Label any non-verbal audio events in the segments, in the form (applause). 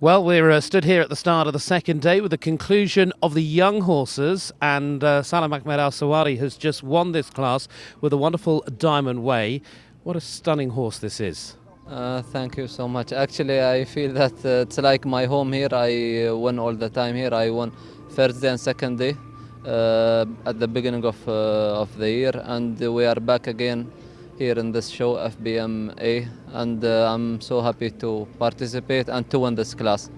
Well, we're uh, stood here at the start of the second day with the conclusion of the young horses, and uh, Salam Ahmed Al Sawari has just won this class with a wonderful Diamond Way. What a stunning horse this is! Uh, thank you so much. Actually, I feel that uh, it's like my home here. I uh, win all the time here. I won first day and second day uh, at the beginning of uh, of the year, and we are back again here in this show, FBMA, and uh, I'm so happy to participate and to win this class.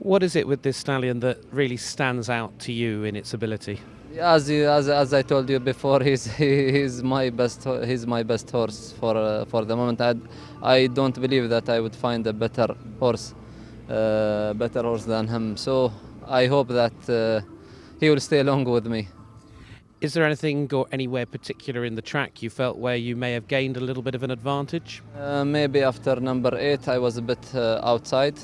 What is it with this stallion that really stands out to you in its ability? As, you, as, as I told you before, (laughs) he's, he's my best he's my best horse for uh, for the moment. I, I don't believe that I would find a better horse, uh, better horse than him. So I hope that uh, he will stay along with me. Is there anything or anywhere particular in the track you felt where you may have gained a little bit of an advantage? Uh, maybe after number eight, I was a bit uh, outside,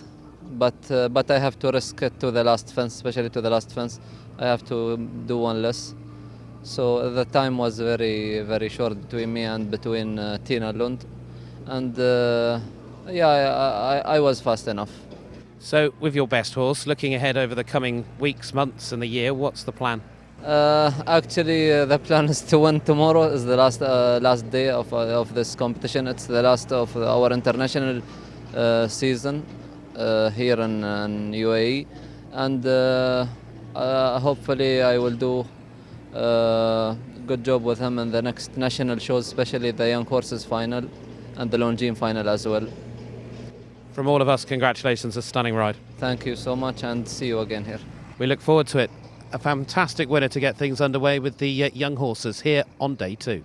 but uh, but I have to risk it to the last fence, especially to the last fence. I have to do one less. So the time was very very short between me and between uh, Tina Lund, and uh, yeah, I, I, I was fast enough. So, with your best horse, looking ahead over the coming weeks, months, and the year, what's the plan? Uh, actually, uh, the plan is to win tomorrow. is the last uh, last day of uh, of this competition. It's the last of our international uh, season uh, here in, in, UAE, and hopefully I will do a good job with him in the next national shows, especially the young horses final and the Longines final as well. From all of us, congratulations! A stunning ride. Thank you so much, and see you again here. We look forward to it a fantastic winner to get things underway with the uh, young horses here on day two.